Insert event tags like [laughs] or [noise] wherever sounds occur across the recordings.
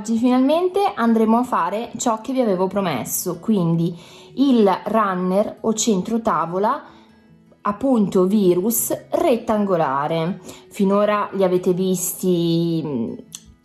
oggi finalmente andremo a fare ciò che vi avevo promesso, quindi il runner o centro tavola appunto virus rettangolare. Finora li avete visti,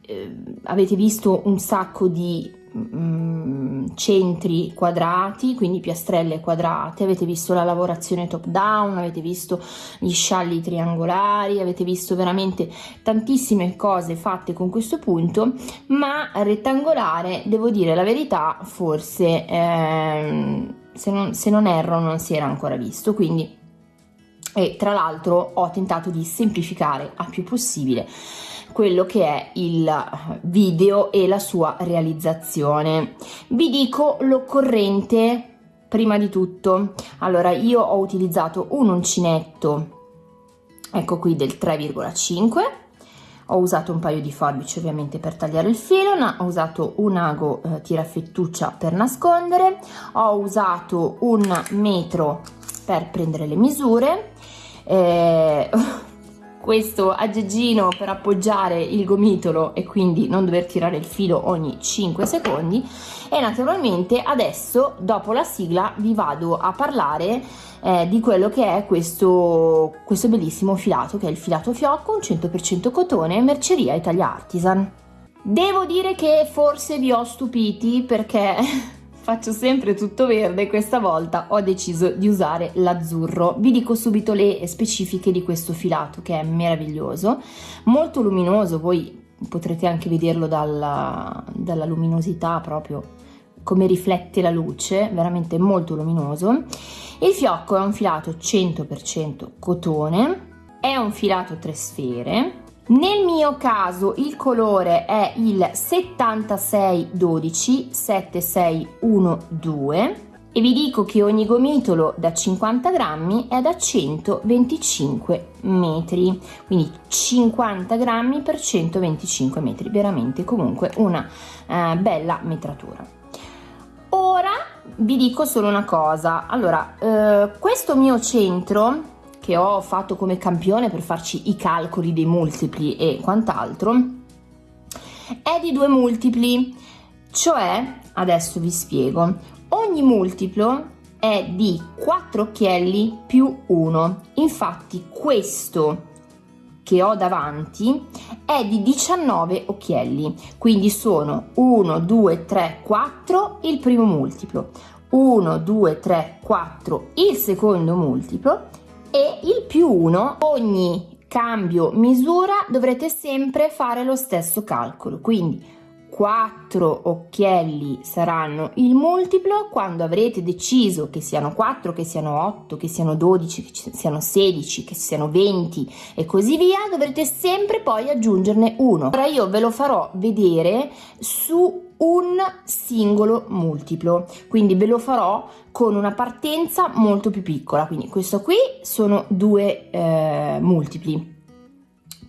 eh, avete visto un sacco di Mm, centri quadrati, quindi piastrelle quadrate, avete visto la lavorazione top down, avete visto gli scialli triangolari, avete visto veramente tantissime cose fatte con questo punto, ma rettangolare, devo dire la verità, forse ehm, se, non, se non erro non si era ancora visto, quindi e tra l'altro ho tentato di semplificare a più possibile quello che è il video e la sua realizzazione. Vi dico l'occorrente prima di tutto. Allora, io ho utilizzato un uncinetto, ecco qui del 3,5 ho usato un paio di forbici ovviamente per tagliare il filo, ho usato un ago eh, tirafettuccia per nascondere, ho usato un metro per prendere le misure, eh, [laughs] questo aggeggino per appoggiare il gomitolo e quindi non dover tirare il filo ogni 5 secondi. E naturalmente adesso dopo la sigla vi vado a parlare eh, di quello che è questo, questo bellissimo filato che è il filato fiocco un 100% cotone merceria Italia Artisan. Devo dire che forse vi ho stupiti perché [laughs] faccio sempre tutto verde questa volta ho deciso di usare l'azzurro. Vi dico subito le specifiche di questo filato che è meraviglioso molto luminoso voi potrete anche vederlo dalla, dalla luminosità proprio come riflette la luce veramente molto luminoso. Il fiocco è un filato 100% cotone è un filato tre sfere nel mio caso il colore è il 7612 7612 e vi dico che ogni gomitolo da 50 grammi è da 125 metri. Quindi 50 grammi per 125 metri veramente comunque una eh, bella metratura. Ora vi dico solo una cosa. Allora eh, questo mio centro che ho fatto come campione per farci i calcoli dei multipli e quant'altro è di due multipli. Cioè adesso vi spiego ogni multiplo è di 4 occhielli più 1 infatti questo che ho davanti è di 19 occhielli. Quindi sono 1 2 3 4 il primo multiplo 1 2 3 4 il secondo multiplo e il più 1 ogni cambio misura dovrete sempre fare lo stesso calcolo. Quindi 4 occhielli saranno il multiplo. Quando avrete deciso che siano 4 che siano 8 che siano 12 che siano 16 che siano 20 e così via dovrete sempre poi aggiungerne uno. Ora io ve lo farò vedere su un singolo multiplo. Quindi ve lo farò con una partenza molto più piccola. Quindi questo qui sono due eh, multipli.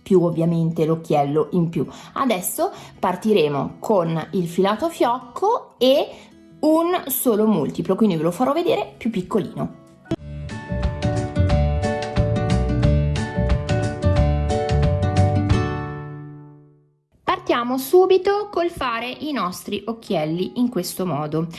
Più ovviamente l'occhiello in più. Adesso partiremo con il filato fiocco e un solo multiplo. Quindi ve lo farò vedere più piccolino Partiamo subito col fare i nostri occhielli in questo modo.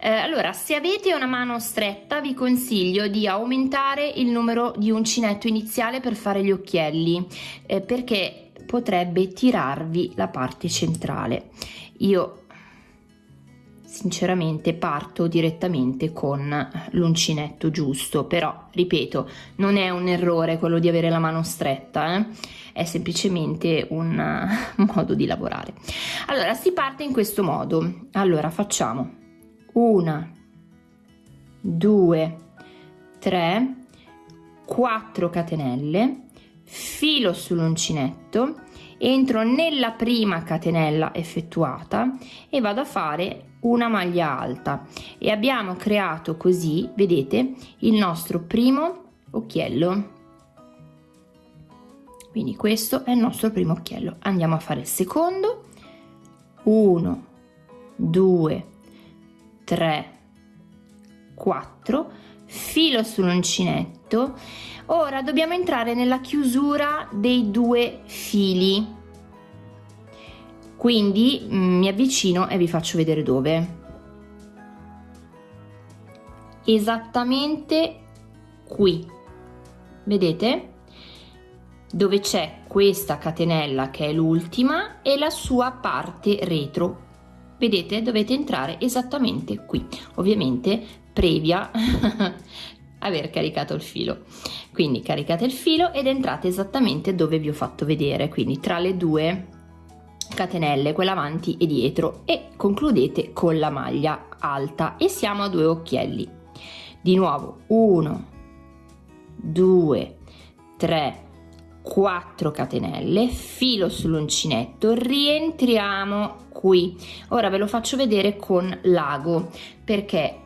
Eh, allora, se avete una mano stretta vi consiglio di aumentare il numero di uncinetto iniziale per fare gli occhielli eh, perché potrebbe tirarvi la parte centrale. Io sinceramente parto direttamente con l'uncinetto giusto però ripeto non è un errore quello di avere la mano stretta eh? È semplicemente un [laughs] modo di lavorare. Allora si parte in questo modo. Allora facciamo una due tre quattro catenelle filo sull'uncinetto entro nella prima catenella effettuata e vado a fare una maglia alta. E abbiamo creato così vedete il nostro primo occhiello quindi questo è il nostro primo occhiello. Andiamo a fare il secondo. 1 2 3 4 filo sull'uncinetto. Ora dobbiamo entrare nella chiusura dei due fili. Quindi mm, mi avvicino e vi faccio vedere dove. Esattamente qui. Vedete dove c'è questa catenella che è l'ultima e la sua parte retro. Vedete? Dovete entrare esattamente qui. Ovviamente previa [laughs] aver caricato il filo. Quindi caricate il filo ed entrate esattamente dove vi ho fatto vedere. Quindi tra le due catenelle quella avanti e dietro. E concludete con la maglia alta. E siamo a due occhielli. Di nuovo 1 2 3 4 catenelle filo sull'uncinetto rientriamo qui ora ve lo faccio vedere con l'ago perché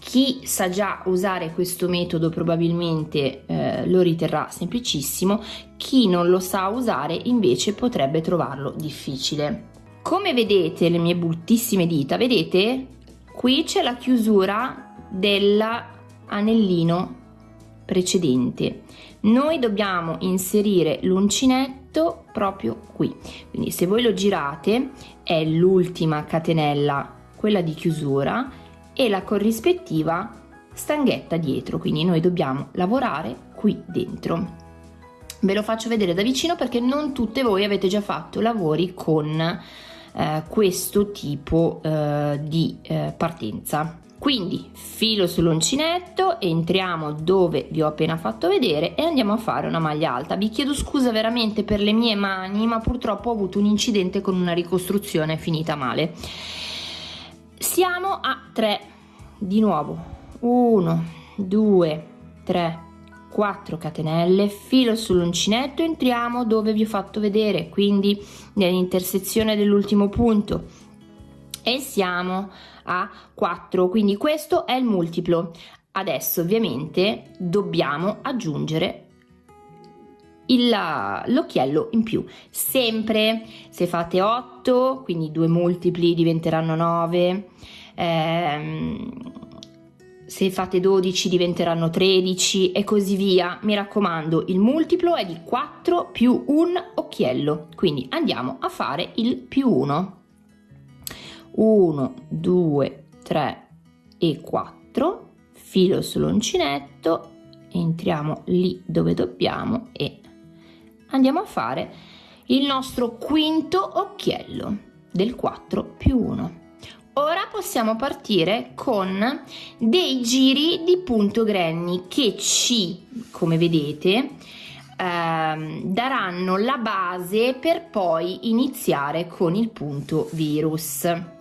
chi sa già usare questo metodo probabilmente eh, lo riterrà semplicissimo, chi non lo sa usare invece potrebbe trovarlo difficile. Come vedete le mie bruttissime dita, vedete? Qui c'è la chiusura dell'anellino precedente. Noi dobbiamo inserire l'uncinetto proprio qui. Quindi se voi lo girate è l'ultima catenella, quella di chiusura, e la corrispettiva stanghetta dietro. Quindi noi dobbiamo lavorare qui dentro. Ve lo faccio vedere da vicino perché non tutte voi avete già fatto lavori con eh, questo tipo eh, di eh, partenza quindi filo sull'uncinetto entriamo dove vi ho appena fatto vedere e andiamo a fare una maglia alta. Vi chiedo scusa veramente per le mie mani ma purtroppo ho avuto un incidente con una ricostruzione finita male. Siamo a 3 di nuovo. 1 2 3 4 catenelle filo sull'uncinetto entriamo dove vi ho fatto vedere. Quindi nell'intersezione dell'ultimo punto e siamo a 4 quindi questo è il multiplo. Adesso ovviamente dobbiamo aggiungere l'occhiello in più. Sempre. Se fate 8 quindi due multipli diventeranno 9 ehm, se fate 12 diventeranno 13 e così via. Mi raccomando il multiplo è di 4 più un occhiello. Quindi andiamo a fare il più 1 1 2 3 e 4 filo sull'uncinetto entriamo lì dove dobbiamo e andiamo a fare il nostro quinto occhiello del 4 più 1. Ora possiamo partire con dei giri di punto granny che ci, come vedete, ehm, daranno la base per poi iniziare con il punto virus.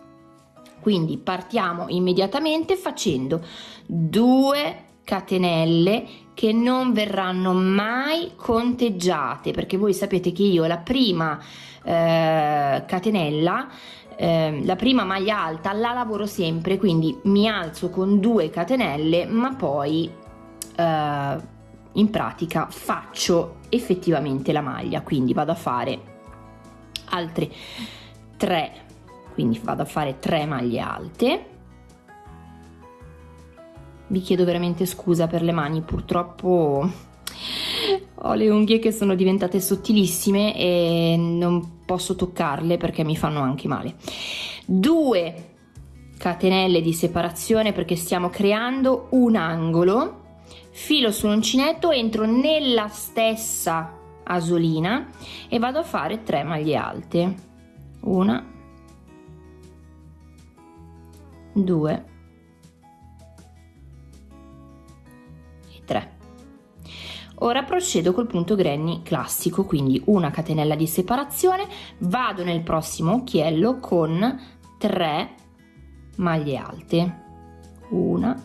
Quindi partiamo immediatamente facendo due catenelle che non verranno mai conteggiate perché voi sapete che io la prima eh, catenella eh, la prima maglia alta la lavoro sempre quindi mi alzo con due catenelle ma poi eh, in pratica faccio effettivamente la maglia. Quindi vado a fare altre tre quindi vado a fare tre maglie alte vi chiedo veramente scusa per le mani, purtroppo ho le unghie che sono diventate sottilissime e non posso toccarle perché mi fanno anche male. Due catenelle di separazione perché stiamo creando un angolo, filo sull'uncinetto, entro nella stessa asolina e vado a fare tre maglie alte. Una, due, 3 ora procedo col punto granny classico quindi una catenella di separazione. Vado nel prossimo occhiello con 3 maglie alte. Una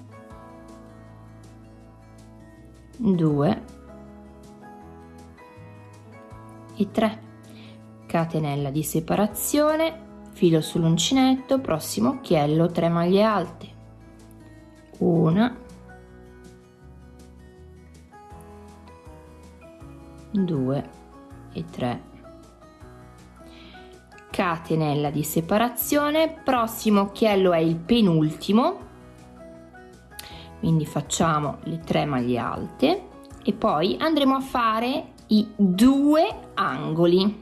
2 e 3 catenella di separazione filo sull'uncinetto prossimo occhiello 3 maglie alte. Una. 2 e 3 catenella di separazione prossimo occhiello è il penultimo. Quindi facciamo le tre maglie alte e poi andremo a fare i due angoli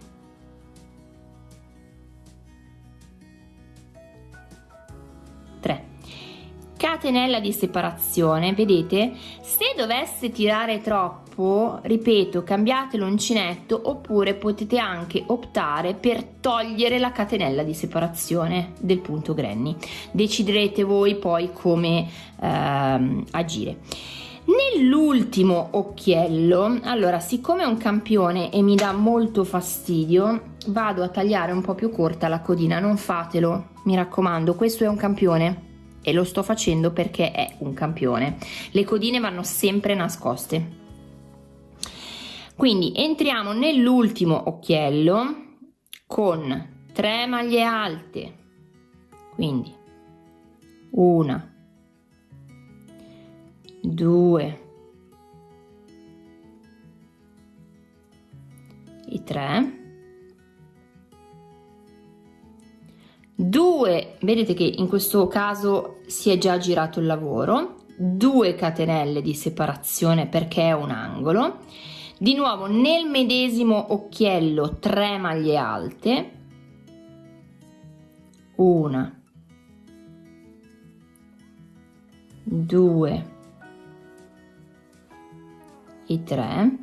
catenella di separazione vedete? Se dovesse tirare troppo ripeto cambiate l'uncinetto oppure potete anche optare per togliere la catenella di separazione del punto granny. Deciderete voi poi come ehm, agire. Nell'ultimo occhiello allora siccome è un campione e mi dà molto fastidio vado a tagliare un po più corta la codina non fatelo mi raccomando questo è un campione e lo sto facendo perché è un campione. Le codine vanno sempre nascoste. Quindi entriamo nell'ultimo occhiello con 3 maglie alte. Quindi una due e tre due vedete che in questo caso si è già girato il lavoro. 2 catenelle di separazione perché è un angolo. Di nuovo nel medesimo occhiello 3 maglie alte. Una. 2 e 3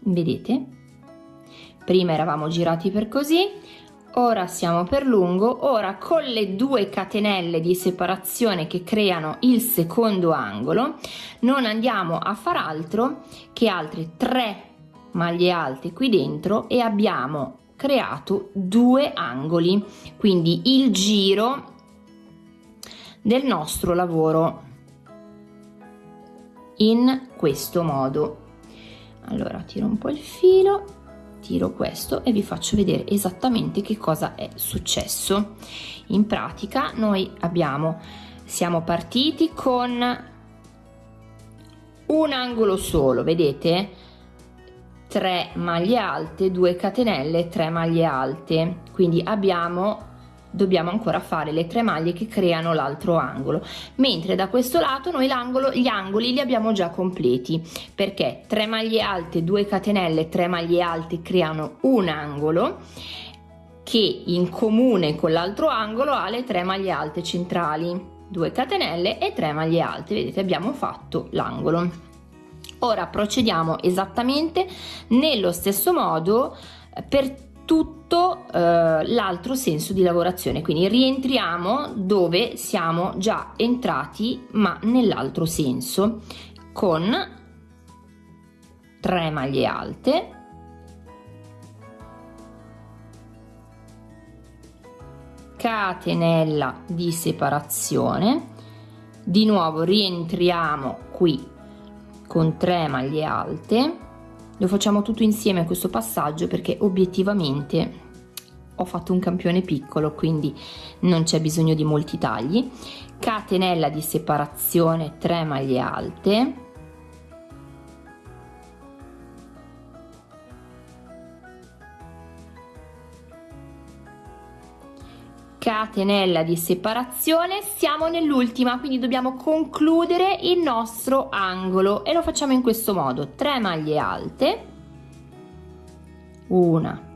vedete? Prima eravamo girati per così ora siamo per lungo ora con le due catenelle di separazione che creano il secondo angolo non andiamo a far altro che altre tre maglie alte qui dentro e abbiamo creato due angoli. Quindi il giro del nostro lavoro in questo modo. Allora tiro un po il filo tiro questo e vi faccio vedere esattamente che cosa è successo. In pratica noi abbiamo siamo partiti con un angolo solo vedete? 3 maglie alte 2 catenelle 3 maglie alte. Quindi abbiamo dobbiamo ancora fare le tre maglie che creano l'altro angolo. Mentre da questo lato noi l'angolo gli angoli li abbiamo già completi perché 3 maglie alte 2 catenelle 3 maglie alte creano un angolo che in comune con l'altro angolo ha le 3 maglie alte centrali 2 catenelle e 3 maglie alte. Vedete abbiamo fatto l'angolo. Ora procediamo esattamente nello stesso modo per tutto eh, l'altro senso di lavorazione. Quindi rientriamo dove siamo già entrati ma nell'altro senso con 3 maglie alte catenella di separazione. Di nuovo rientriamo qui con 3 maglie alte lo facciamo tutto insieme questo passaggio perché obiettivamente ho fatto un campione piccolo quindi non c'è bisogno di molti tagli. Catenella di separazione 3 maglie alte catenella di separazione siamo nell'ultima quindi dobbiamo concludere il nostro angolo e lo facciamo in questo modo. 3 maglie alte. Una.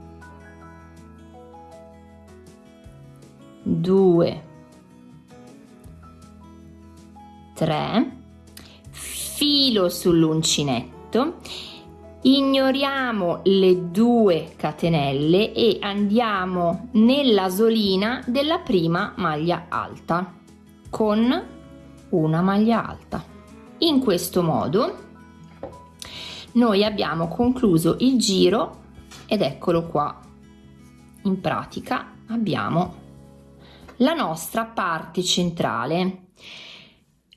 Due. Tre. Filo sull'uncinetto ignoriamo le due catenelle e andiamo nella solina della prima maglia alta con una maglia alta. In questo modo noi abbiamo concluso il giro ed eccolo qua. In pratica abbiamo la nostra parte centrale.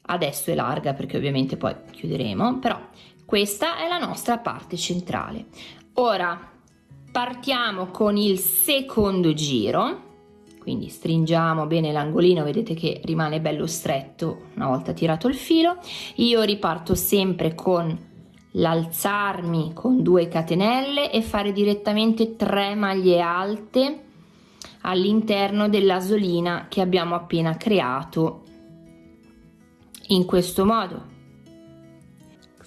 Adesso è larga perché ovviamente poi chiuderemo però questa è la nostra parte centrale. Ora partiamo con il secondo giro, quindi stringiamo bene l'angolino, vedete che rimane bello stretto una volta tirato il filo. Io riparto sempre con l'alzarmi con due catenelle e fare direttamente 3 maglie alte all'interno dell'asolina che abbiamo appena creato in questo modo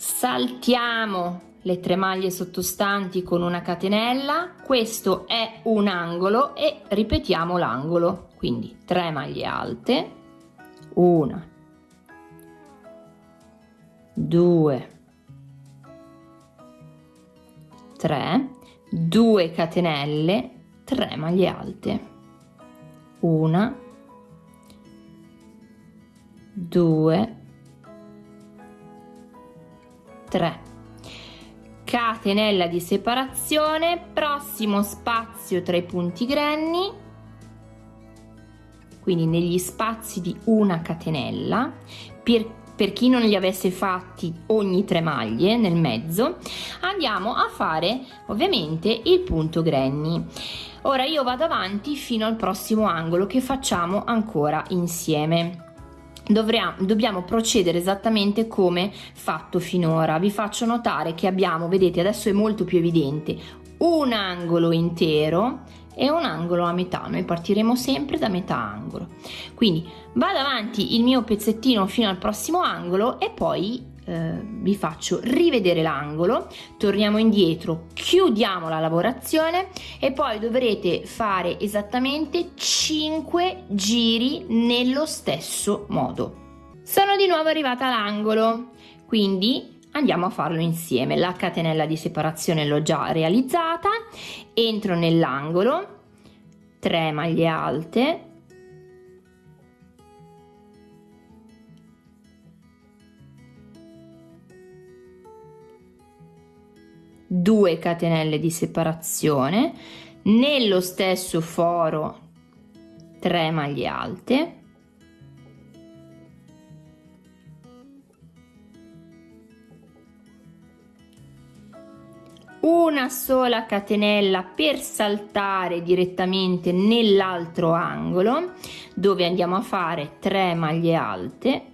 saltiamo le tre maglie sottostanti con una catenella. Questo è un angolo e ripetiamo l'angolo. Quindi 3 maglie alte. Una. 2 3 2 catenelle 3 maglie alte. 1 2 3 catenella di separazione prossimo spazio tra i punti granny quindi negli spazi di una catenella per, per chi non li avesse fatti ogni tre maglie nel mezzo andiamo a fare ovviamente il punto granny ora io vado avanti fino al prossimo angolo che facciamo ancora insieme Dobbiamo procedere esattamente come fatto finora. Vi faccio notare che abbiamo, vedete adesso è molto più evidente, un angolo intero e un angolo a metà. Noi partiremo sempre da metà angolo. Quindi vado avanti il mio pezzettino fino al prossimo angolo e poi eh, vi faccio rivedere l'angolo, torniamo indietro, chiudiamo la lavorazione e poi dovrete fare esattamente 5 giri nello stesso modo. Sono di nuovo arrivata all'angolo, quindi andiamo a farlo insieme. La catenella di separazione l'ho già realizzata, entro nell'angolo, 3 maglie alte, 2 catenelle di separazione nello stesso foro 3 maglie alte una sola catenella per saltare direttamente nell'altro angolo dove andiamo a fare 3 maglie alte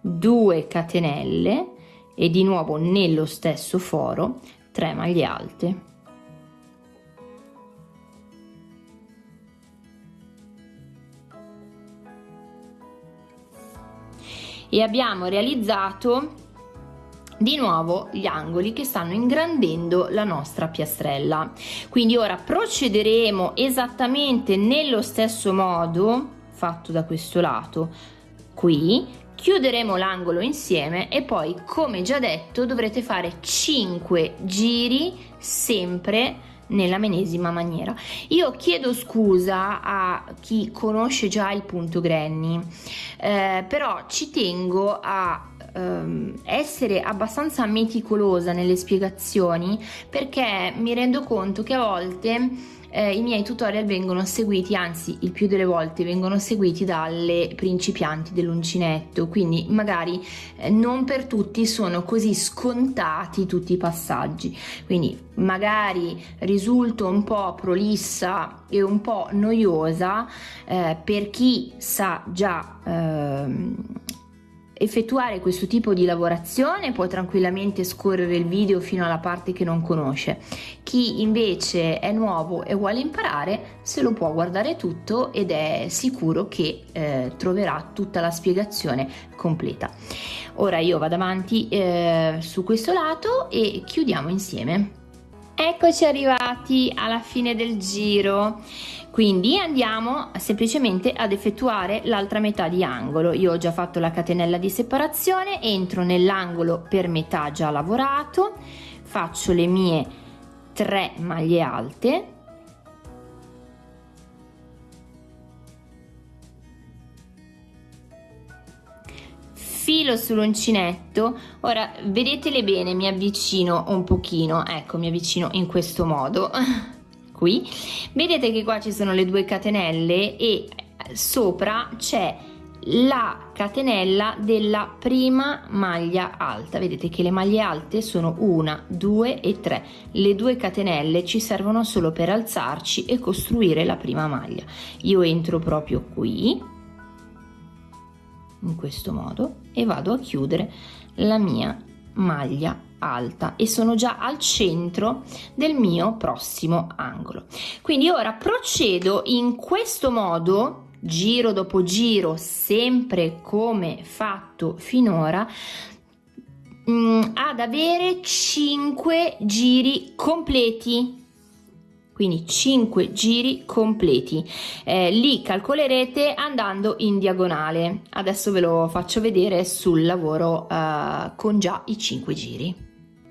2 catenelle e di nuovo nello stesso foro 3 maglie alte. E abbiamo realizzato di nuovo gli angoli che stanno ingrandendo la nostra piastrella. Quindi ora procederemo esattamente nello stesso modo fatto da questo lato qui chiuderemo l'angolo insieme e poi come già detto dovrete fare 5 giri sempre nella medesima maniera. Io chiedo scusa a chi conosce già il punto granny eh, però ci tengo a ehm, essere abbastanza meticolosa nelle spiegazioni perché mi rendo conto che a volte eh, i miei tutorial vengono seguiti, anzi il più delle volte vengono seguiti dalle principianti dell'uncinetto, quindi magari eh, non per tutti sono così scontati tutti i passaggi, quindi magari risulto un po' prolissa e un po' noiosa eh, per chi sa già ehm, effettuare questo tipo di lavorazione può tranquillamente scorrere il video fino alla parte che non conosce. Chi invece è nuovo e vuole imparare se lo può guardare tutto ed è sicuro che eh, troverà tutta la spiegazione completa. Ora io vado avanti eh, su questo lato e chiudiamo insieme. Eccoci arrivati alla fine del giro quindi andiamo semplicemente ad effettuare l'altra metà di angolo. Io ho già fatto la catenella di separazione entro nell'angolo per metà già lavorato faccio le mie 3 maglie alte. Filo sull'uncinetto. Ora vedetele bene mi avvicino un pochino. Ecco mi avvicino in questo modo [laughs] qui. Vedete che qua ci sono le due catenelle e sopra c'è la catenella della prima maglia alta. Vedete che le maglie alte sono una due e tre. Le due catenelle ci servono solo per alzarci e costruire la prima maglia. Io entro proprio qui in questo modo e vado a chiudere la mia maglia alta e sono già al centro del mio prossimo angolo. Quindi ora procedo in questo modo giro dopo giro sempre come fatto finora mm, ad avere 5 giri completi. Quindi 5 giri completi. Eh, li calcolerete andando in diagonale. Adesso ve lo faccio vedere sul lavoro eh, con già i 5 giri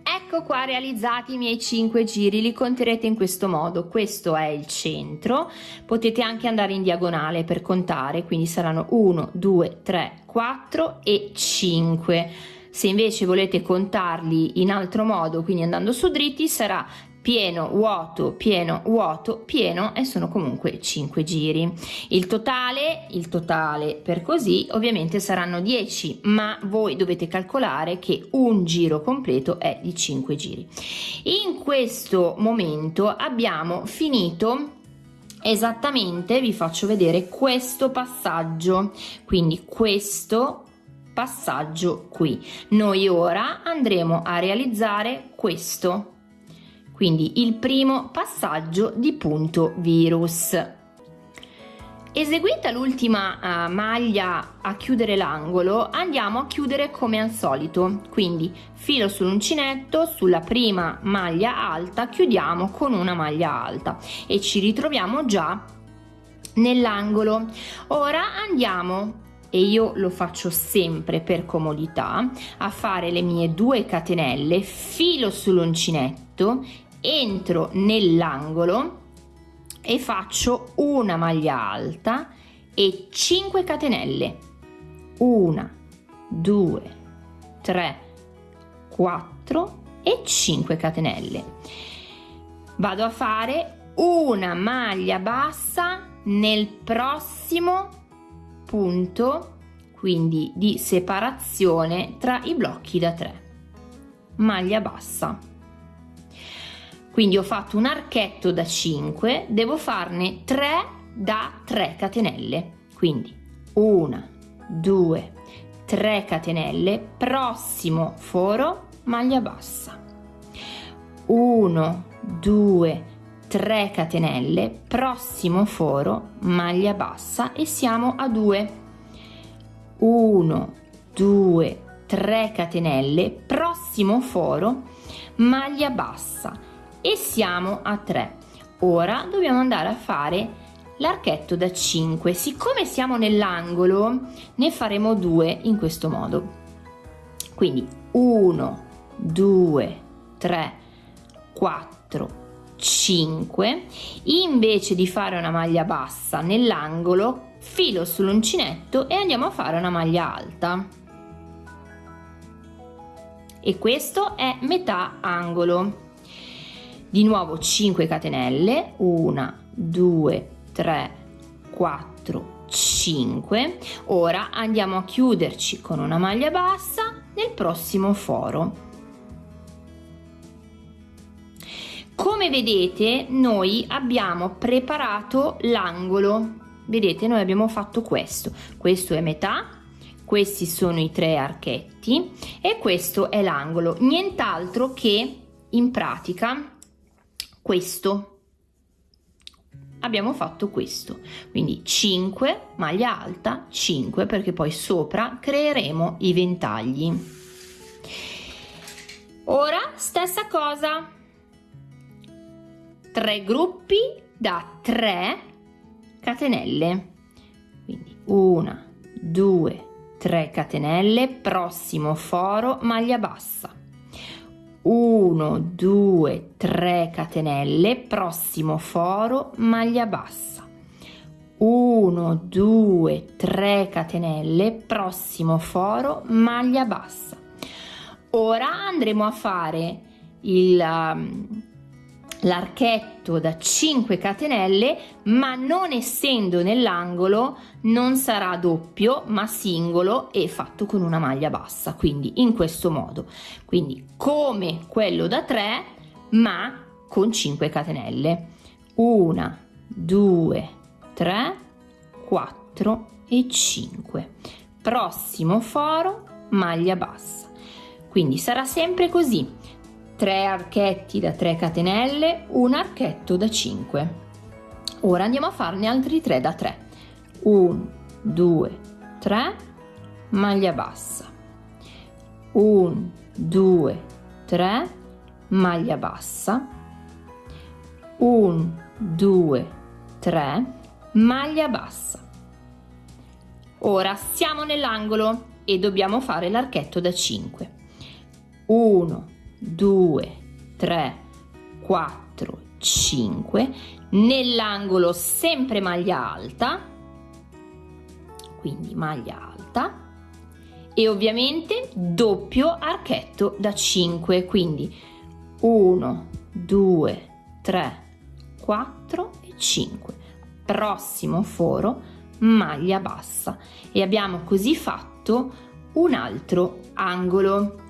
Ecco qua realizzati i miei 5 giri, li conterete in questo modo, questo è il centro, potete anche andare in diagonale per contare, quindi saranno 1, 2, 3, 4 e 5. Se invece volete contarli in altro modo, quindi andando su dritti, sarà pieno, vuoto, pieno, vuoto, pieno e sono comunque 5 giri. Il totale, il totale per così ovviamente saranno 10, ma voi dovete calcolare che un giro completo è di 5 giri. In questo momento abbiamo finito esattamente, vi faccio vedere questo passaggio, quindi questo passaggio qui. Noi ora andremo a realizzare questo quindi il primo passaggio di punto virus. Eseguita l'ultima uh, maglia a chiudere l'angolo, andiamo a chiudere come al solito, quindi filo sull'uncinetto, sulla prima maglia alta chiudiamo con una maglia alta e ci ritroviamo già nell'angolo. Ora andiamo e io lo faccio sempre per comodità a fare le mie due catenelle filo sull'uncinetto entro nell'angolo e faccio una maglia alta e 5 catenelle. 1 2 3 4 e 5 catenelle. Vado a fare una maglia bassa nel prossimo punto quindi di separazione tra i blocchi da 3 maglia bassa quindi ho fatto un archetto da 5 devo farne 3 da 3 catenelle. Quindi 1 2 3 catenelle prossimo foro maglia bassa. 1 2 3 catenelle prossimo foro maglia bassa e siamo a 2 1 2 3 catenelle prossimo foro maglia bassa e siamo a 3 ora dobbiamo andare a fare l'archetto da 5 siccome siamo nell'angolo ne faremo due in questo modo. Quindi 1 2 3 4 5 invece di fare una maglia bassa nell'angolo filo sull'uncinetto e andiamo a fare una maglia alta. E questo è metà angolo di nuovo 5 catenelle. 1 2 3 4 5 ora andiamo a chiuderci con una maglia bassa nel prossimo foro. Come vedete noi abbiamo preparato l'angolo. Vedete noi abbiamo fatto questo. Questo è metà questi sono i tre archetti e questo è l'angolo. Nient'altro che in pratica questo. Abbiamo fatto questo. Quindi 5 maglia alta 5 perché poi sopra creeremo i ventagli. Ora stessa cosa. 3 gruppi da 3 catenelle. Quindi 1 2 3 catenelle prossimo foro maglia bassa 1 2 3 catenelle prossimo foro maglia bassa. 1 2 3 catenelle prossimo foro maglia bassa. Ora andremo a fare il um, l'archetto da 5 catenelle ma non essendo nell'angolo non sarà doppio ma singolo e fatto con una maglia bassa quindi in questo modo. Quindi come quello da 3 ma con 5 catenelle. 1 2 3 4 e 5 prossimo foro maglia bassa. Quindi sarà sempre così 3 archetti da 3 catenelle, un archetto da 5. Ora andiamo a farne altri 3 da 3. 1, 2, 3, maglia bassa. 1, 2, 3, maglia bassa. 1 2 3 maglia bassa ora siamo nell'angolo e dobbiamo fare l'archetto da 5 1 2 3 4 5 nell'angolo sempre maglia alta quindi maglia alta e ovviamente doppio archetto da 5 quindi 1 2 3 4 e 5 prossimo foro maglia bassa. E abbiamo così fatto un altro angolo.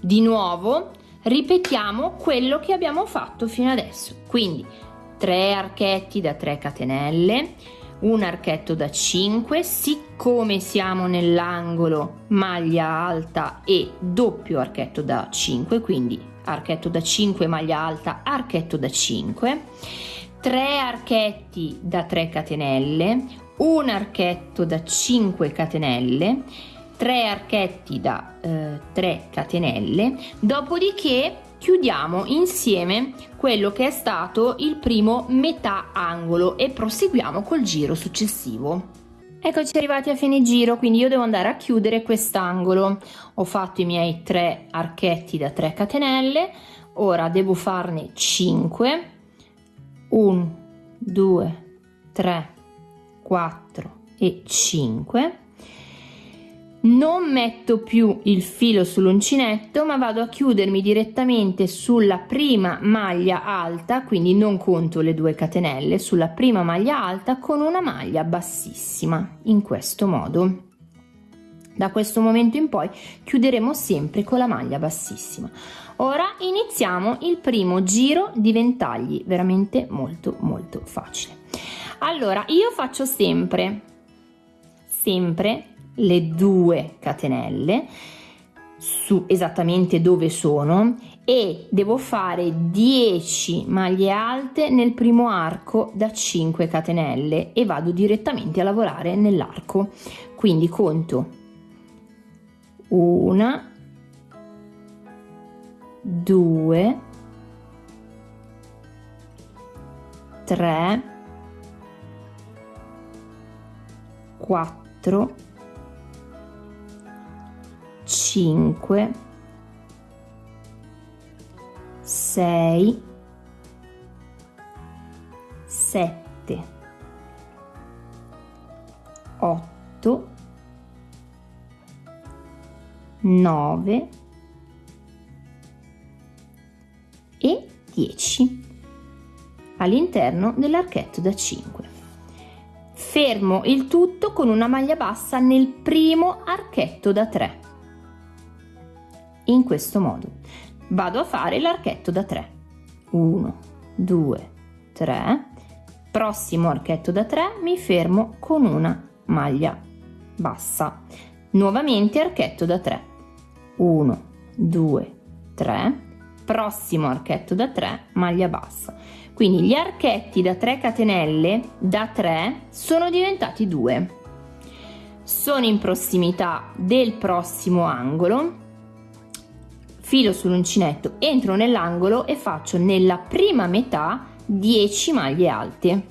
Di nuovo ripetiamo quello che abbiamo fatto fino adesso. Quindi 3 archetti da 3 catenelle un archetto da 5 siccome siamo nell'angolo maglia alta e doppio archetto da 5 quindi archetto da 5 maglia alta archetto da 5 3 archetti da 3 catenelle un archetto da 5 catenelle 3 archetti da eh, 3 catenelle dopodiché chiudiamo insieme quello che è stato il primo metà angolo e proseguiamo col giro successivo. Eccoci arrivati a fine giro, quindi io devo andare a chiudere quest'angolo. Ho fatto i miei tre archetti da 3 catenelle, ora devo farne 5. 1, 2, 3, 4 e 5 non metto più il filo sull'uncinetto ma vado a chiudermi direttamente sulla prima maglia alta quindi non conto le due catenelle sulla prima maglia alta con una maglia bassissima in questo modo. Da questo momento in poi chiuderemo sempre con la maglia bassissima. Ora iniziamo il primo giro di ventagli veramente molto molto facile. Allora io faccio sempre sempre le due catenelle su esattamente dove sono e devo fare 10 maglie alte nel primo arco da 5 catenelle e vado direttamente a lavorare nell'arco. Quindi conto una due tre quattro 5 6 7 8 9 e 10 all'interno dell'archetto da 5 fermo il tutto con una maglia bassa nel primo archetto da 3 in questo modo. Vado a fare l'archetto da 3. 1, 2, 3. Prossimo archetto da 3 mi fermo con una maglia bassa. Nuovamente archetto da 3. 1, 2, 3. Prossimo archetto da 3, maglia bassa. Quindi gli archetti da 3 catenelle da 3 sono diventati 2. Sono in prossimità del prossimo angolo filo sull'uncinetto, entro nell'angolo e faccio nella prima metà 10 maglie alte.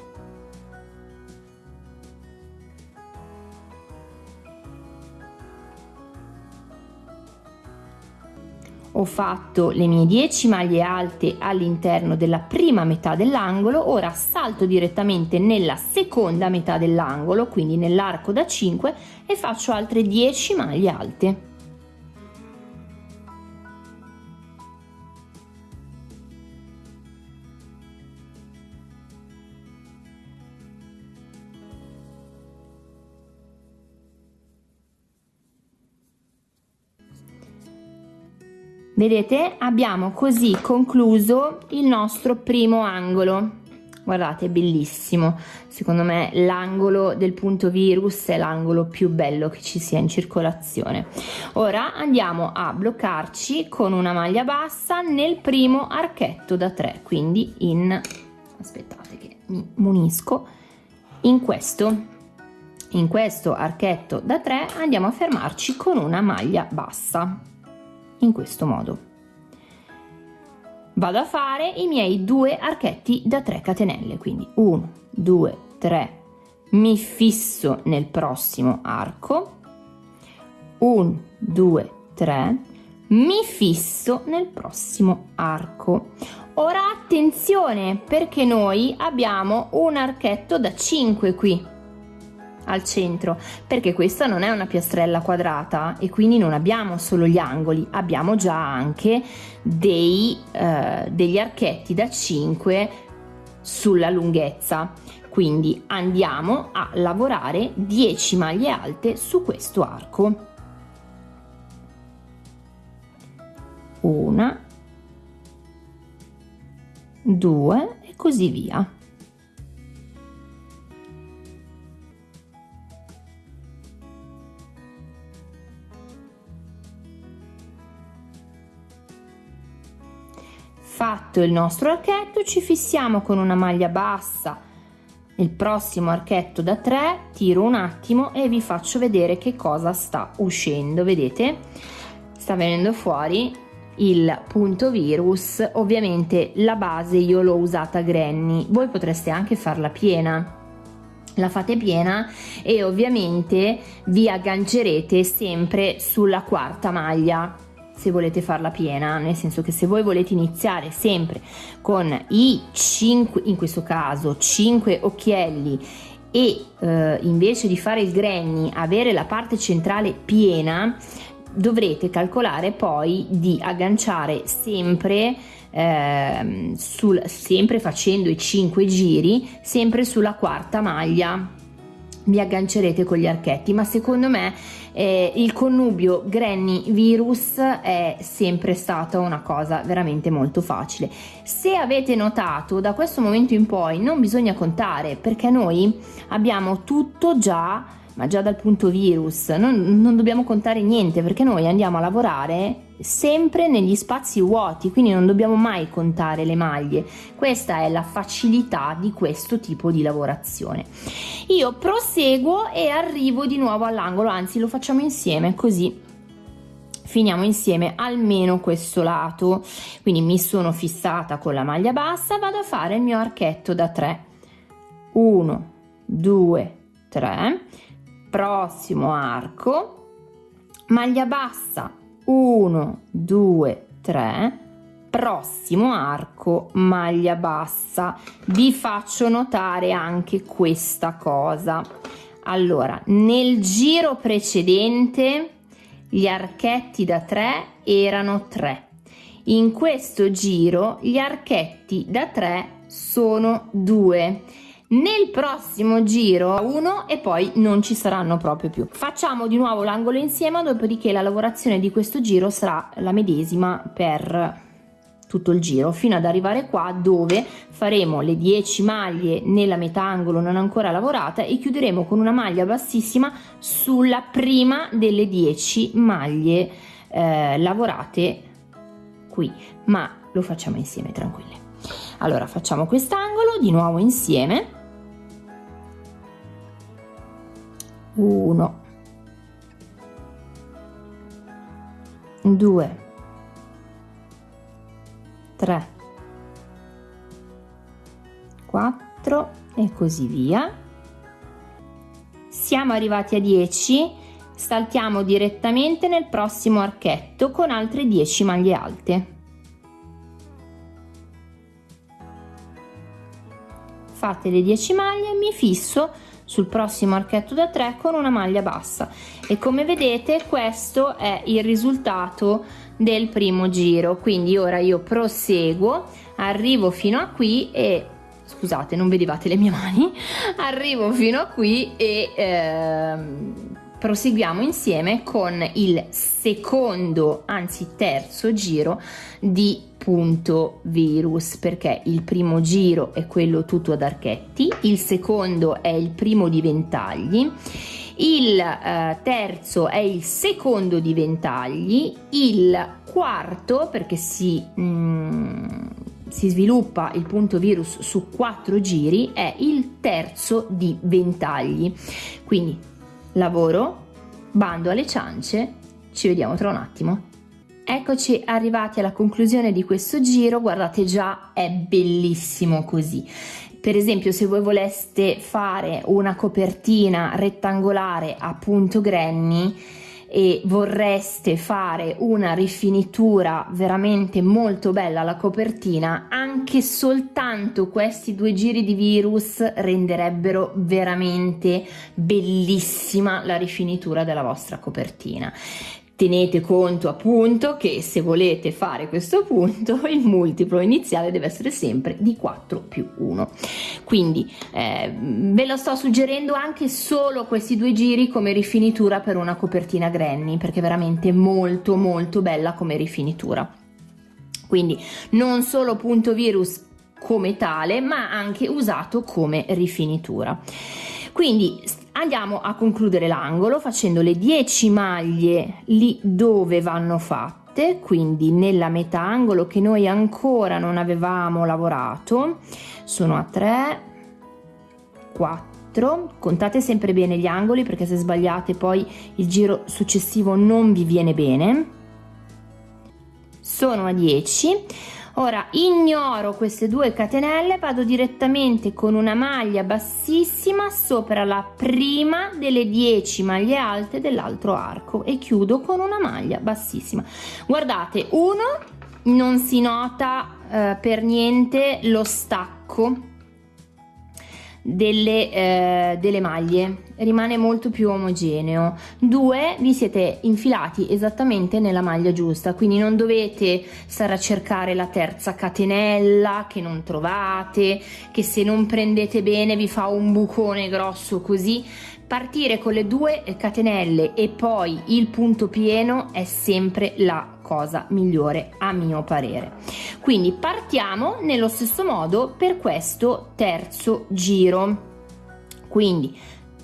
Ho fatto le mie 10 maglie alte all'interno della prima metà dell'angolo, ora salto direttamente nella seconda metà dell'angolo, quindi nell'arco da 5 e faccio altre 10 maglie alte. Vedete, abbiamo così concluso il nostro primo angolo. Guardate, è bellissimo. Secondo me l'angolo del punto virus è l'angolo più bello che ci sia in circolazione. Ora andiamo a bloccarci con una maglia bassa nel primo archetto da 3, quindi in... aspettate che mi munisco, in questo. In questo archetto da 3 andiamo a fermarci con una maglia bassa in questo modo. Vado a fare i miei due archetti da 3 catenelle quindi 1 2 3 mi fisso nel prossimo arco. 1 2 3 mi fisso nel prossimo arco. Ora attenzione perché noi abbiamo un archetto da 5 qui al centro perché questa non è una piastrella quadrata e quindi non abbiamo solo gli angoli abbiamo già anche dei, eh, degli archetti da 5 sulla lunghezza. Quindi andiamo a lavorare 10 maglie alte su questo arco. Una due e così via fatto il nostro archetto ci fissiamo con una maglia bassa. Il prossimo archetto da 3 tiro un attimo e vi faccio vedere che cosa sta uscendo. Vedete? Sta venendo fuori il punto virus. Ovviamente la base io l'ho usata granny. Voi potreste anche farla piena. La fate piena e ovviamente vi aggancerete sempre sulla quarta maglia se volete farla piena, nel senso che se voi volete iniziare sempre con i 5, in questo caso 5 occhielli e eh, invece di fare il granny avere la parte centrale piena, dovrete calcolare poi di agganciare sempre eh, sul, sempre facendo i 5 giri sempre sulla quarta maglia. Vi aggancerete con gli archetti ma secondo me eh, il connubio granny virus è sempre stata una cosa veramente molto facile. Se avete notato da questo momento in poi non bisogna contare perché noi abbiamo tutto già ma già dal punto virus. Non, non dobbiamo contare niente perché noi andiamo a lavorare sempre negli spazi vuoti quindi non dobbiamo mai contare le maglie. Questa è la facilità di questo tipo di lavorazione. Io proseguo e arrivo di nuovo all'angolo anzi lo facciamo insieme così finiamo insieme almeno questo lato. Quindi mi sono fissata con la maglia bassa vado a fare il mio archetto da 3 1 2 3 prossimo arco. Maglia bassa 1 2 3 prossimo arco maglia bassa. Vi faccio notare anche questa cosa. Allora nel giro precedente gli archetti da 3 erano 3 in questo giro gli archetti da 3 sono 2 nel prossimo giro uno e poi non ci saranno proprio più. Facciamo di nuovo l'angolo insieme dopodiché la lavorazione di questo giro sarà la medesima per tutto il giro fino ad arrivare qua dove faremo le 10 maglie nella metà angolo non ancora lavorata e chiuderemo con una maglia bassissima sulla prima delle 10 maglie eh, lavorate qui. Ma lo facciamo insieme tranquille. Allora facciamo quest'angolo di nuovo insieme 1 2 3 4 e così via. Siamo arrivati a 10 saltiamo direttamente nel prossimo archetto con altre 10 maglie alte. Fate le 10 maglie mi fisso sul prossimo archetto da 3 con una maglia bassa. E come vedete questo è il risultato del primo giro. Quindi ora io proseguo arrivo fino a qui e scusate non vedevate le mie mani. [laughs] Arrivo fino a qui e ehm, proseguiamo insieme con il secondo anzi terzo giro di punto virus perché il primo giro è quello tutto ad archetti il secondo è il primo di ventagli il eh, terzo è il secondo di ventagli il quarto perché si mm, si sviluppa il punto virus su quattro giri è il terzo di ventagli. Quindi lavoro bando alle ciance ci vediamo tra un attimo eccoci arrivati alla conclusione di questo giro, guardate già è bellissimo così. Per esempio se voi voleste fare una copertina rettangolare a punto granny e vorreste fare una rifinitura veramente molto bella alla copertina, anche soltanto questi due giri di virus renderebbero veramente bellissima la rifinitura della vostra copertina. Tenete conto appunto che se volete fare questo punto [laughs] il multiplo iniziale deve essere sempre di 4 più 1. Quindi eh, ve lo sto suggerendo anche solo questi due giri come rifinitura per una copertina granny perché è veramente molto molto bella come rifinitura. Quindi non solo punto virus come tale ma anche usato come rifinitura. Quindi andiamo a concludere l'angolo facendo le 10 maglie lì dove vanno fatte quindi nella metà angolo che noi ancora non avevamo lavorato. Sono a 3 4 contate sempre bene gli angoli perché se sbagliate poi il giro successivo non vi viene bene. Sono a 10 ora ignoro queste due catenelle vado direttamente con una maglia bassissima sopra la prima delle 10 maglie alte dell'altro arco e chiudo con una maglia bassissima. Guardate uno non si nota eh, per niente lo stacco delle, eh, delle maglie. Rimane molto più omogeneo. Due vi siete infilati esattamente nella maglia giusta quindi non dovete stare a cercare la terza catenella che non trovate che se non prendete bene vi fa un bucone grosso così partire con le due catenelle e poi il punto pieno è sempre la cosa migliore a mio parere. Quindi partiamo nello stesso modo per questo terzo giro. Quindi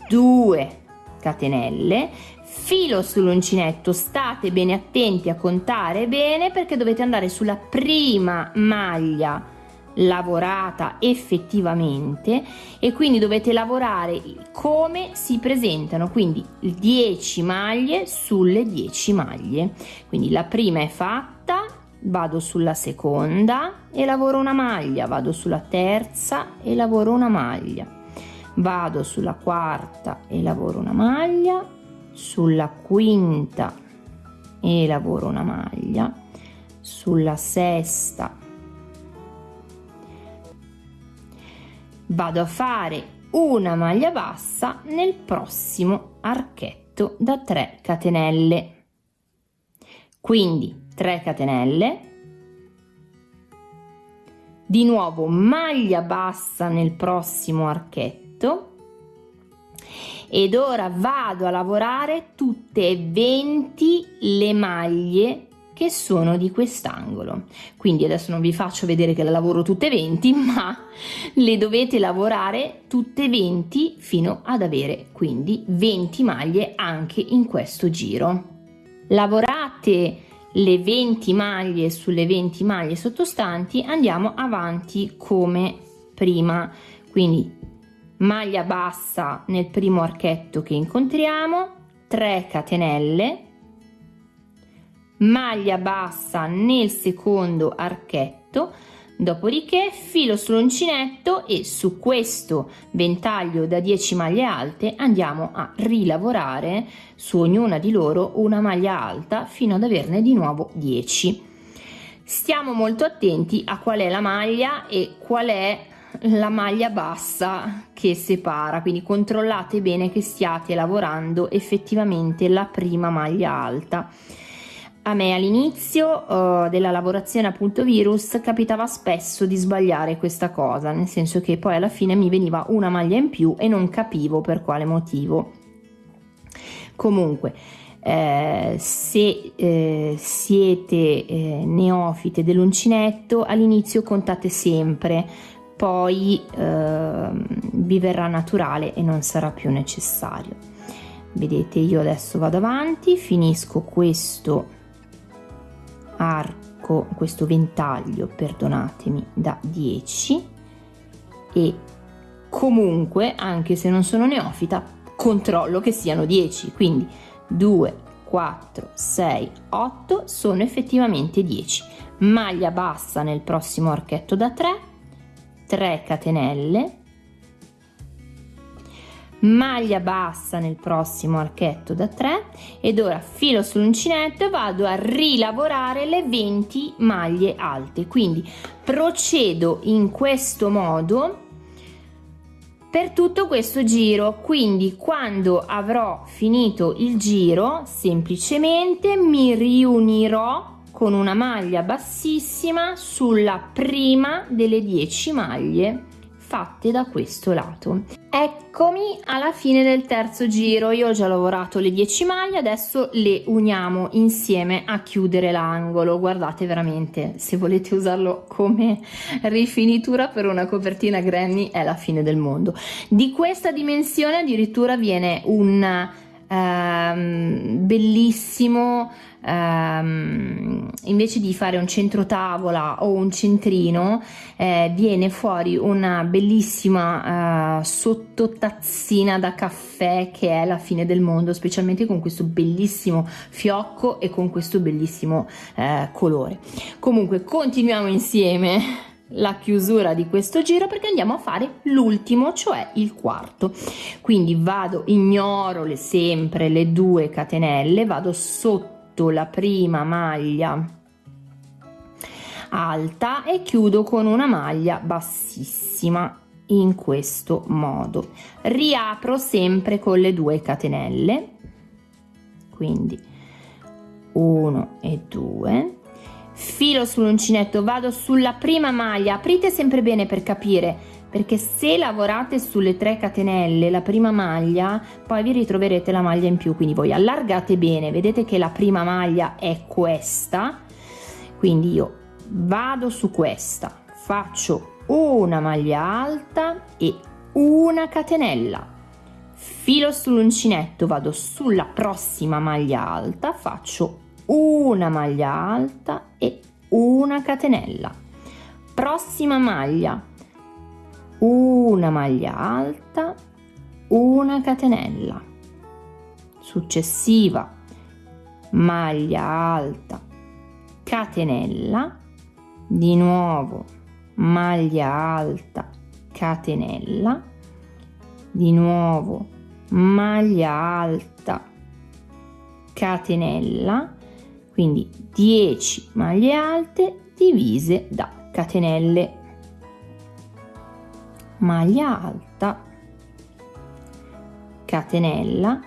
2 catenelle filo sull'uncinetto state bene attenti a contare bene perché dovete andare sulla prima maglia lavorata effettivamente e quindi dovete lavorare come si presentano quindi 10 maglie sulle 10 maglie. Quindi la prima è fatta vado sulla seconda e lavoro una maglia vado sulla terza e lavoro una maglia. Vado sulla quarta e lavoro una maglia sulla quinta e lavoro una maglia sulla sesta vado a fare una maglia bassa nel prossimo archetto da 3 catenelle. Quindi 3 catenelle. Di nuovo maglia bassa nel prossimo archetto. Ed ora vado a lavorare tutte e 20 le maglie che sono di quest'angolo. Quindi adesso non vi faccio vedere che la lavoro tutte 20 [laughs] ma le dovete lavorare tutte 20 fino ad avere quindi 20 maglie anche in questo giro. Lavorate le 20 maglie sulle 20 maglie sottostanti andiamo avanti come prima. Quindi maglia bassa nel primo archetto che incontriamo 3 catenelle maglia bassa nel secondo archetto dopodiché filo sull'uncinetto e su questo ventaglio da 10 maglie alte andiamo a rilavorare su ognuna di loro una maglia alta fino ad averne di nuovo 10 stiamo molto attenti a qual è la maglia e qual è la maglia bassa che separa quindi controllate bene che stiate lavorando effettivamente la prima maglia alta a me all'inizio uh, della lavorazione appunto virus capitava spesso di sbagliare questa cosa nel senso che poi alla fine mi veniva una maglia in più e non capivo per quale motivo. Comunque eh, se eh, siete eh, neofite dell'uncinetto all'inizio contate sempre poi ehm, vi verrà naturale e non sarà più necessario. Vedete io adesso vado avanti finisco questo arco questo ventaglio perdonatemi da 10 e comunque anche se non sono neofita controllo che siano 10 quindi 2 4 6 8 sono effettivamente 10 maglia bassa nel prossimo archetto da 3 3 catenelle maglia bassa nel prossimo archetto da 3 ed ora filo sull'uncinetto e vado a rilavorare le 20 maglie alte. Quindi procedo in questo modo per tutto questo giro. Quindi quando avrò finito il giro semplicemente mi riunirò con una maglia bassissima sulla prima delle 10 maglie fatte da questo lato. Eccomi alla fine del terzo giro, io ho già lavorato le 10 maglie, adesso le uniamo insieme a chiudere l'angolo. Guardate veramente, se volete usarlo come rifinitura per una copertina granny è la fine del mondo. Di questa dimensione addirittura viene un ehm, bellissimo ehm, invece di fare un centro tavola o un centrino eh, viene fuori una bellissima eh, sottotazzina da caffè che è la fine del mondo specialmente con questo bellissimo fiocco e con questo bellissimo eh, colore. Comunque continuiamo insieme la chiusura di questo giro perché andiamo a fare l'ultimo cioè il quarto. Quindi vado ignoro le sempre le due catenelle vado sotto la prima maglia alta e chiudo con una maglia bassissima in questo modo. Riapro sempre con le due catenelle. Quindi 1 e 2 filo sull'uncinetto vado sulla prima maglia. Aprite sempre bene per capire perché se lavorate sulle 3 catenelle la prima maglia poi vi ritroverete la maglia in più. Quindi voi allargate bene vedete che la prima maglia è questa. Quindi io vado su questa faccio una maglia alta e una catenella. Filo sull'uncinetto vado sulla prossima maglia alta faccio una maglia alta e una catenella. Prossima maglia una maglia alta una catenella. Successiva maglia alta catenella. Di nuovo maglia alta catenella. Di nuovo maglia alta catenella quindi 10 maglie alte divise da catenelle. Maglia alta catenella.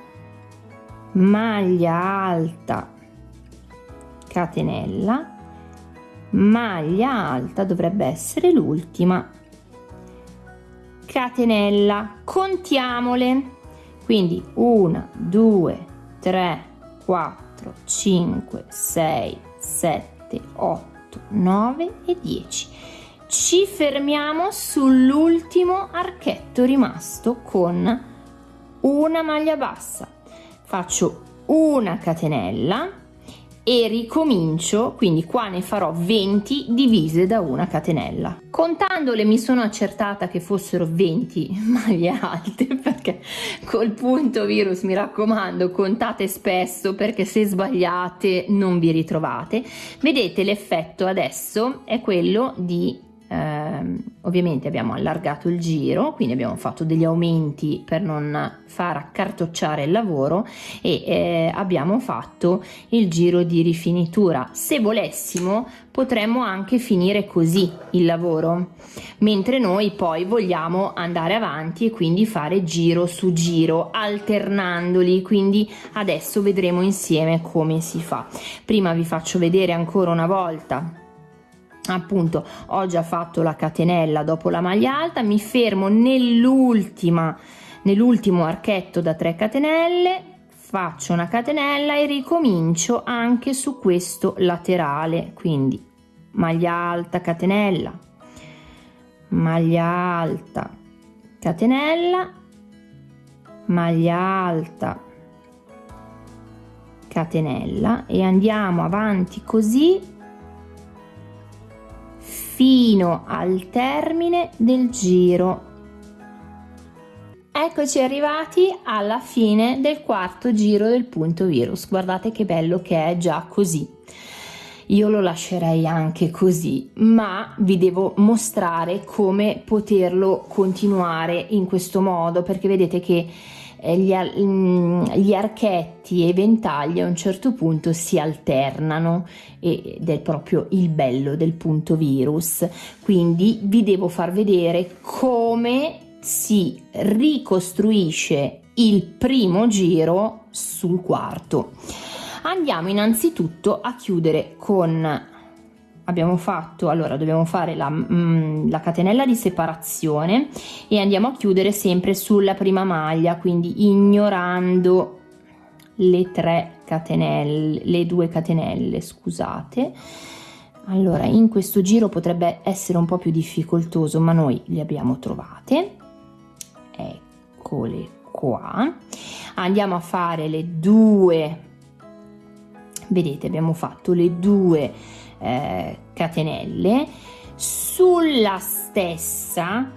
Maglia alta catenella. Maglia alta dovrebbe essere l'ultima. Catenella contiamole. Quindi 1 2 3 4 4, 5, 6, 7, 8, 9 e 10. Ci fermiamo sull'ultimo archetto rimasto con una maglia bassa. Faccio una catenella e ricomincio, quindi qua ne farò 20 divise da una catenella. Contandole mi sono accertata che fossero 20 [laughs] maglie alte perché col punto virus mi raccomando contate spesso perché se sbagliate non vi ritrovate. Vedete l'effetto adesso è quello di eh, ovviamente abbiamo allargato il giro quindi abbiamo fatto degli aumenti per non far accartocciare il lavoro e eh, abbiamo fatto il giro di rifinitura. Se volessimo potremmo anche finire così il lavoro mentre noi poi vogliamo andare avanti e quindi fare giro su giro alternandoli. Quindi adesso vedremo insieme come si fa. Prima vi faccio vedere ancora una volta appunto ho già fatto la catenella dopo la maglia alta mi fermo nell'ultima nell'ultimo archetto da 3 catenelle faccio una catenella e ricomincio anche su questo laterale. Quindi maglia alta catenella maglia alta catenella maglia alta catenella e andiamo avanti così fino al termine del giro Eccoci arrivati alla fine del quarto giro del punto virus. Guardate che bello che è già così. Io lo lascerei anche così, ma vi devo mostrare come poterlo continuare in questo modo, perché vedete che gli, mm, gli, archetti e i ventagli a un certo punto si alternano ed è proprio il bello del punto virus. Quindi vi devo far vedere come si ricostruisce il primo giro sul quarto. Andiamo innanzitutto a chiudere con abbiamo fatto allora dobbiamo fare la, mm, la, catenella di separazione e andiamo a chiudere sempre sulla prima maglia quindi ignorando le tre catenelle le due catenelle scusate. Allora in questo giro potrebbe essere un po più difficoltoso ma noi le abbiamo trovate. Eccole qua. Andiamo a fare le due vedete abbiamo fatto le due eh, catenelle. Sulla stessa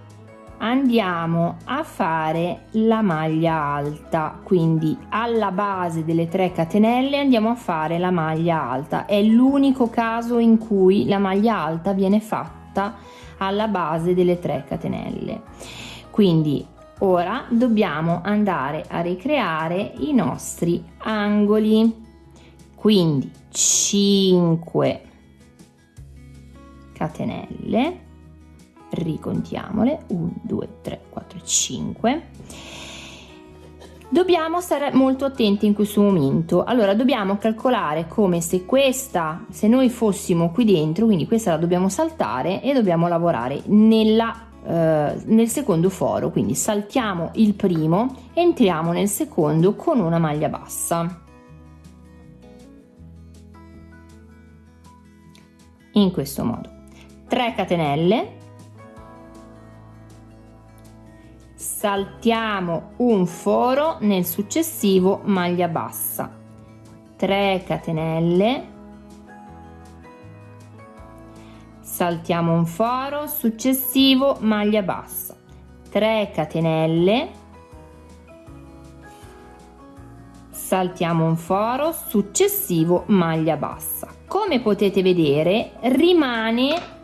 andiamo a fare la maglia alta. Quindi alla base delle tre catenelle andiamo a fare la maglia alta. È l'unico caso in cui la maglia alta viene fatta alla base delle tre catenelle. Quindi ora dobbiamo andare a ricreare i nostri angoli. Quindi 5 catenelle. Ricontiamole. 1 2 3 4 5 dobbiamo stare molto attenti in questo momento. Allora dobbiamo calcolare come se questa se noi fossimo qui dentro quindi questa la dobbiamo saltare e dobbiamo lavorare nella eh, nel secondo foro. Quindi saltiamo il primo entriamo nel secondo con una maglia bassa. In questo modo 3 catenelle. Saltiamo un foro nel successivo maglia bassa. 3 catenelle. Saltiamo un foro successivo maglia bassa. 3 catenelle. Saltiamo un foro successivo maglia bassa. Come potete vedere rimane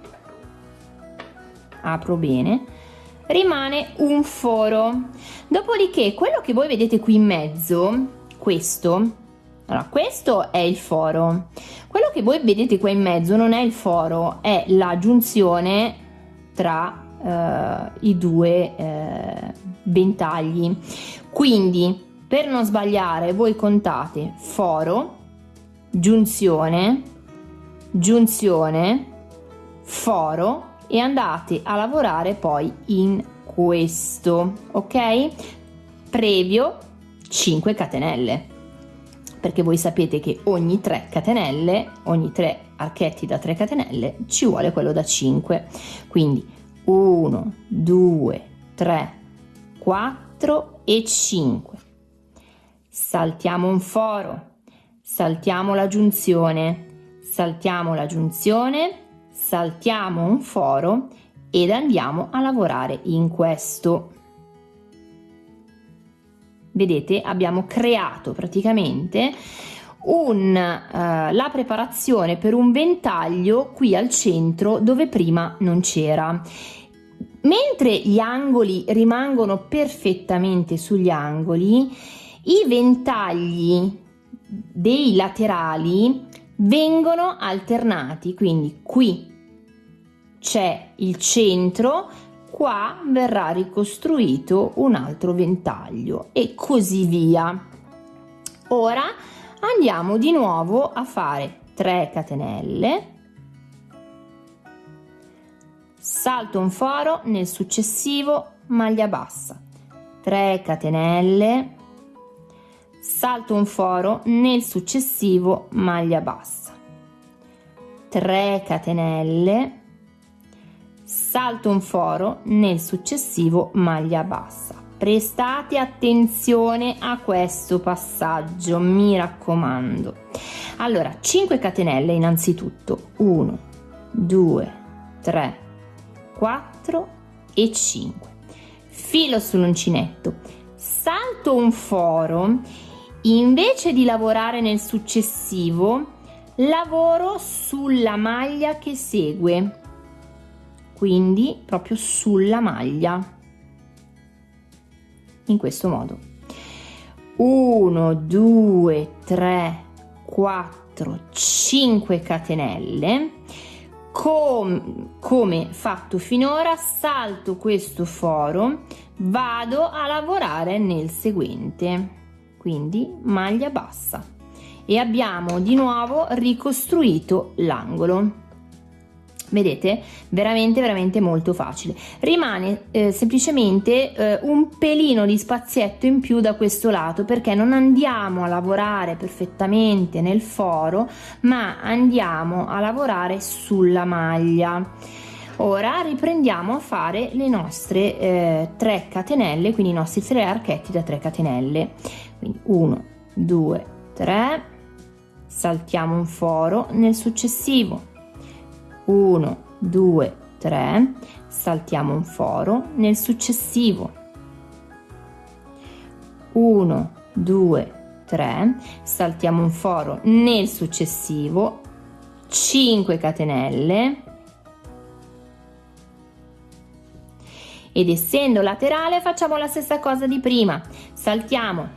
apro bene rimane un foro. Dopodiché quello che voi vedete qui in mezzo questo allora questo è il foro. Quello che voi vedete qua in mezzo non è il foro è la giunzione tra eh, i due eh, ventagli. Quindi per non sbagliare voi contate foro giunzione giunzione foro e andate a lavorare poi in questo ok? Previo 5 catenelle. Perché voi sapete che ogni 3 catenelle ogni 3 archetti da 3 catenelle ci vuole quello da 5 quindi 1 2 3 4 e 5 saltiamo un foro, saltiamo la giunzione, saltiamo la giunzione, saltiamo un foro ed andiamo a lavorare in questo. Vedete, abbiamo creato praticamente un, uh, la preparazione per un ventaglio qui al centro dove prima non c'era. Mentre gli angoli rimangono perfettamente sugli angoli, i ventagli dei laterali vengono alternati, quindi qui c'è il centro, qua verrà ricostruito un altro ventaglio e così via. Ora andiamo di nuovo a fare 3 catenelle, salto un foro nel successivo maglia bassa, 3 catenelle, salto un foro nel successivo maglia bassa. 3 catenelle salto un foro nel successivo maglia bassa. Prestate attenzione a questo passaggio mi raccomando. Allora 5 catenelle innanzitutto. 1 2 3 4 e 5 infilo sull'uncinetto, salto un foro, invece di lavorare nel successivo, lavoro sulla maglia che segue, quindi proprio sulla maglia, in questo modo. 1, 2, 3, 4, 5 catenelle. Com come fatto finora salto questo foro vado a lavorare nel seguente. Quindi maglia bassa. E abbiamo di nuovo ricostruito l'angolo vedete? Veramente veramente molto facile. Rimane eh, semplicemente eh, un pelino di spazietto in più da questo lato perché non andiamo a lavorare perfettamente nel foro ma andiamo a lavorare sulla maglia. Ora riprendiamo a fare le nostre eh, 3 catenelle quindi i nostri tre archetti da 3 catenelle. Quindi 1 2 3 saltiamo un foro. Nel successivo 1 2 3 saltiamo un foro nel successivo. 1 2 3 saltiamo un foro nel successivo. 5 catenelle. Ed essendo laterale facciamo la stessa cosa di prima. Saltiamo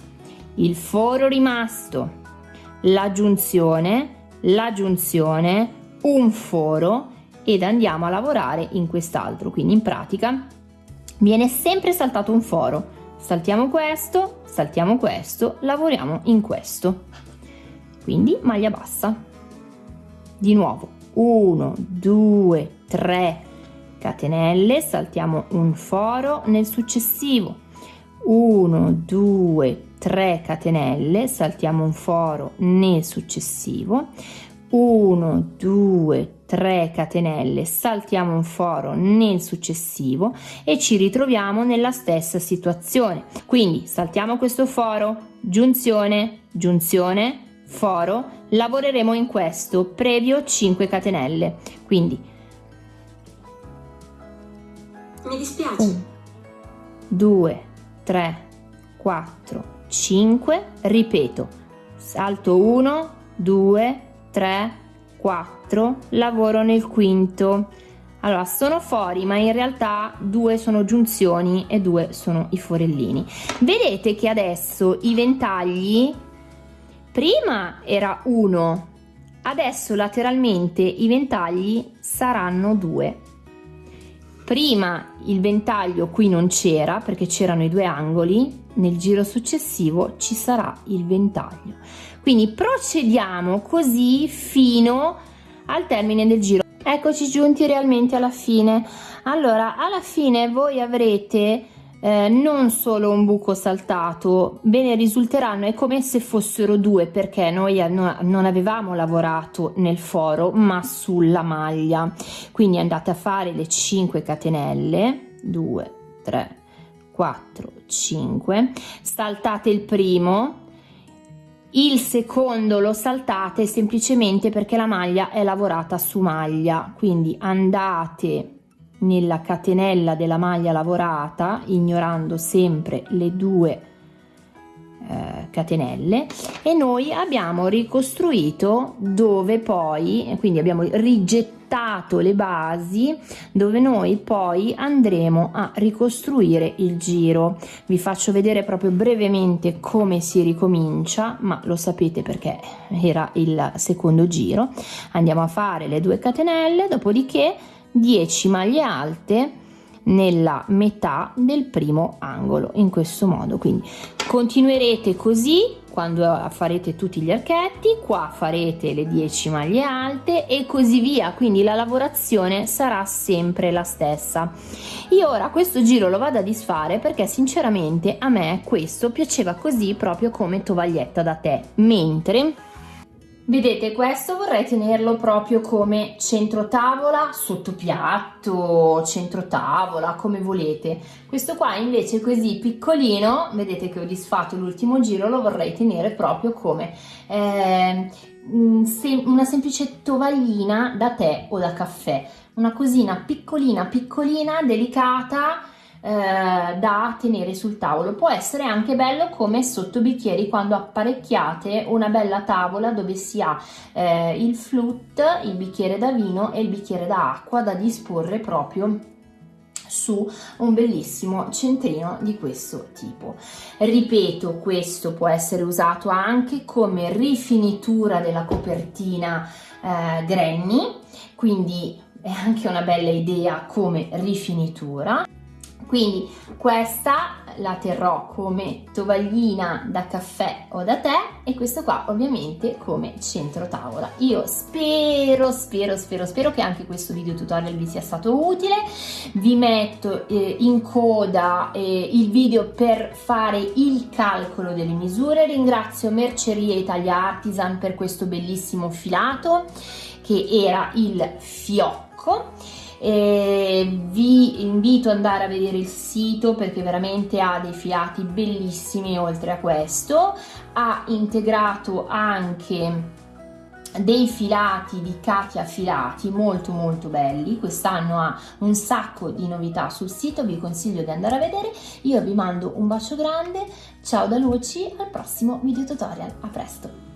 il foro rimasto. La giunzione la giunzione un foro ed andiamo a lavorare in quest'altro. Quindi in pratica viene sempre saltato un foro. Saltiamo questo saltiamo questo lavoriamo in questo. Quindi maglia bassa. Di nuovo 1 2 3 catenelle saltiamo un foro nel successivo. 1 2 3 catenelle saltiamo un foro nel successivo 1 2 3 catenelle saltiamo un foro nel successivo e ci ritroviamo nella stessa situazione. Quindi saltiamo questo foro giunzione giunzione foro lavoreremo in questo previo 5 catenelle. Quindi mi dispiace. 1 2 3 4 5 ripeto salto 1 2 3, 4, lavoro nel quinto. Allora, sono fori, ma in realtà due sono giunzioni e due sono i forellini. Vedete che adesso i ventagli, prima era uno, adesso lateralmente i ventagli saranno due. Prima il ventaglio qui non c'era perché c'erano i due angoli, nel giro successivo ci sarà il ventaglio. Quindi procediamo così fino al termine del giro. Eccoci giunti realmente alla fine. Allora, alla fine voi avrete eh, non solo un buco saltato, bene risulteranno è come se fossero due perché noi non avevamo lavorato nel foro ma sulla maglia. Quindi andate a fare le 5 catenelle, 2, 3, 4, 5, saltate il primo, il secondo lo saltate semplicemente perché la maglia è lavorata su maglia, quindi andate nella catenella della maglia lavorata, ignorando sempre le due eh, catenelle e noi abbiamo ricostruito dove poi, quindi abbiamo rigettato le basi dove noi poi andremo a ricostruire il giro. Vi faccio vedere proprio brevemente come si ricomincia, ma lo sapete perché era il secondo giro. Andiamo a fare le due catenelle, dopodiché 10 maglie alte nella metà del primo angolo in questo modo. Quindi continuerete così quando farete tutti gli archetti qua farete le 10 maglie alte e così via. Quindi la lavorazione sarà sempre la stessa. Io ora questo giro lo vado a disfare perché sinceramente a me questo piaceva così proprio come tovaglietta da tè. Mentre Vedete, questo vorrei tenerlo proprio come centro tavola, sotto piatto, centro tavola, come volete. Questo qua invece così piccolino, vedete che ho disfatto l'ultimo giro, lo vorrei tenere proprio come eh, una semplice tovaglina da tè o da caffè. Una cosina piccolina, piccolina, delicata, eh, da tenere sul tavolo. Può essere anche bello come sotto bicchieri quando apparecchiate una bella tavola dove si ha eh, il flute, il bicchiere da vino e il bicchiere da acqua da disporre proprio su un bellissimo centrino di questo tipo. Ripeto, questo può essere usato anche come rifinitura della copertina eh, Granny, quindi è anche una bella idea come rifinitura. Quindi questa la terrò come tovaglina da caffè o da tè e questo qua ovviamente come centro tavola. Io spero, spero, spero, spero che anche questo video tutorial vi sia stato utile. Vi metto eh, in coda eh, il video per fare il calcolo delle misure. Ringrazio Merceria Italia Artisan per questo bellissimo filato che era il fiocco e vi invito ad andare a vedere il sito perché veramente ha dei filati bellissimi oltre a questo. Ha integrato anche dei filati di Katia Filati molto molto belli. Quest'anno ha un sacco di novità sul sito vi consiglio di andare a vedere. Io vi mando un bacio grande ciao da Luci al prossimo video tutorial a presto